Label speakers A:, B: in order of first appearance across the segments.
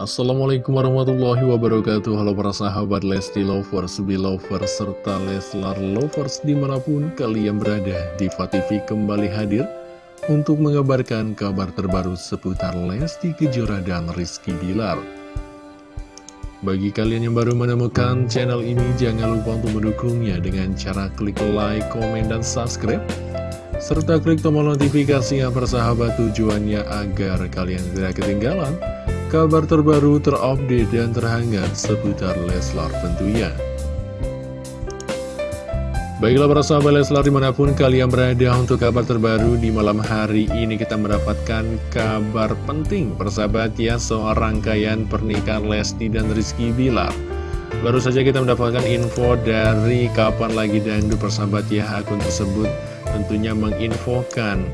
A: Assalamualaikum warahmatullahi wabarakatuh. Halo para sahabat Lesti Lovers, Belovers, serta Leslar Lovers di mana pun kalian berada. Diva TV kembali hadir untuk mengabarkan kabar terbaru seputar Lesti Kejora dan Rizky Bilar. Bagi kalian yang baru menemukan channel ini jangan lupa untuk mendukungnya dengan cara klik like, komen, dan subscribe serta klik tombol notifikasi yang bersahabat tujuannya agar kalian tidak ketinggalan kabar terbaru terupdate dan terhangat seputar Leslar tentunya. Baiklah para sahabat Leslar di mana pun kalian berada untuk kabar terbaru di malam hari ini kita mendapatkan kabar penting persahabat ya soal rangkaian pernikahan Lesti dan Rizky Bilar. Baru saja kita mendapatkan info dari kapan lagi dangdut persahabat ya akun tersebut tentunya menginfokan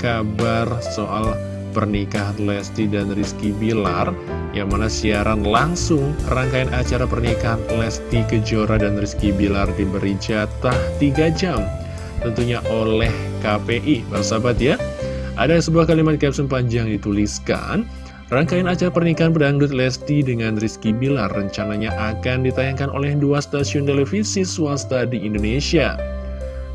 A: kabar soal pernikahan Lesti dan Rizky Bilar yang mana siaran langsung rangkaian acara pernikahan Lesti Kejora dan Rizky Bilar diberi jatah 3 jam tentunya oleh KPI bersahabat ya ada sebuah kalimat caption panjang dituliskan Rangkaian acara pernikahan pedangdut Lesti dengan Rizky Bilar rencananya akan ditayangkan oleh dua stasiun televisi swasta di Indonesia.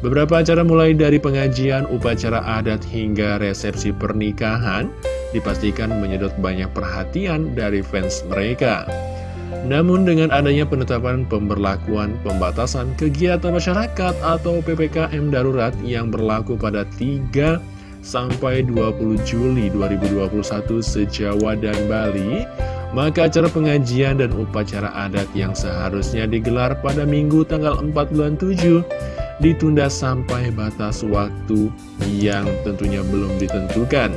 A: Beberapa acara mulai dari pengajian, upacara adat hingga resepsi pernikahan dipastikan menyedot banyak perhatian dari fans mereka. Namun dengan adanya penetapan pemberlakuan pembatasan kegiatan masyarakat atau PPKM darurat yang berlaku pada 3 sampai 20 Juli 2021 sejawa dan Bali, maka acara pengajian dan upacara adat yang seharusnya digelar pada Minggu tanggal 4 bulan 7 ditunda sampai batas waktu yang tentunya belum ditentukan.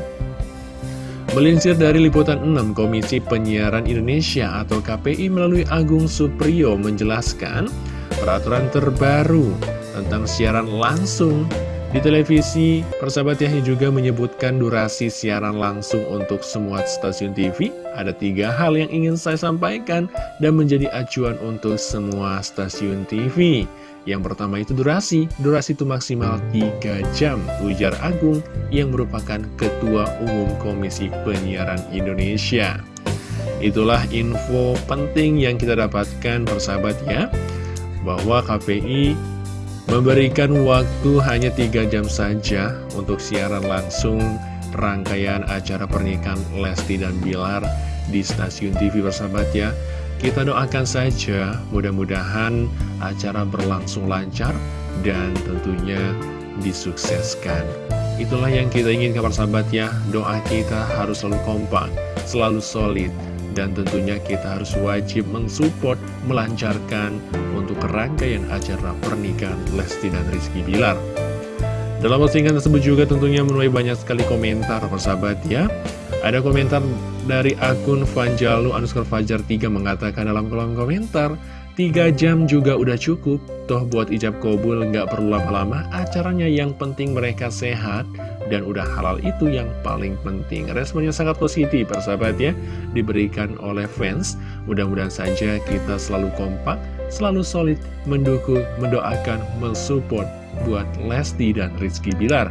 A: Melinsir dari Liputan 6 Komisi Penyiaran Indonesia atau KPI melalui Agung Supriyo menjelaskan peraturan terbaru tentang siaran langsung di televisi, persahabat yang juga menyebutkan durasi siaran langsung untuk semua stasiun TV. Ada tiga hal yang ingin saya sampaikan dan menjadi acuan untuk semua stasiun TV. Yang pertama itu durasi, durasi itu maksimal 3 jam, ujar Agung yang merupakan Ketua Umum Komisi Penyiaran Indonesia. Itulah info penting yang kita dapatkan persahabat ya, bahwa KPI Memberikan waktu hanya 3 jam saja untuk siaran langsung rangkaian acara pernikahan Lesti dan Bilar di stasiun TV bersahabat ya. Kita doakan saja mudah-mudahan acara berlangsung lancar dan tentunya disukseskan. Itulah yang kita inginkan persahabat ya, doa kita harus selalu kompak, selalu solid, dan tentunya kita harus wajib mensupport, melancarkan untuk rangkaian acara pernikahan Lesti dan Rizky Bilar. Dalam postingan tersebut juga tentunya menuai banyak sekali komentar persahabat ya. Ada komentar dari akun Vanjalu underscore Fajar 3 mengatakan dalam kolom komentar, 3 jam juga udah cukup, toh buat ijab kobul nggak perlu lama-lama, acaranya yang penting mereka sehat, dan udah halal itu yang paling penting. Responnya sangat positif persahabat ya. Diberikan oleh fans. Mudah-mudahan saja kita selalu kompak Selalu solid mendukung, mendoakan, mensupport Buat Lesti dan Rizky Bilar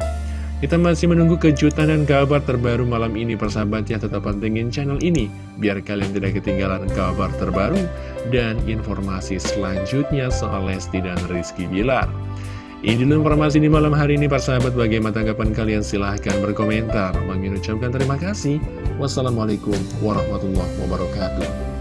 A: kita masih menunggu kejutan dan kabar terbaru malam ini persahabat ya tetap pantengin channel ini biar kalian tidak ketinggalan kabar terbaru dan informasi selanjutnya soal Lesti dan Rizky Bilar. Ini informasi di malam hari ini, para sahabat. Bagaimana tanggapan kalian? Silahkan berkomentar. Mengucapkan terima kasih. Wassalamualaikum warahmatullahi wabarakatuh.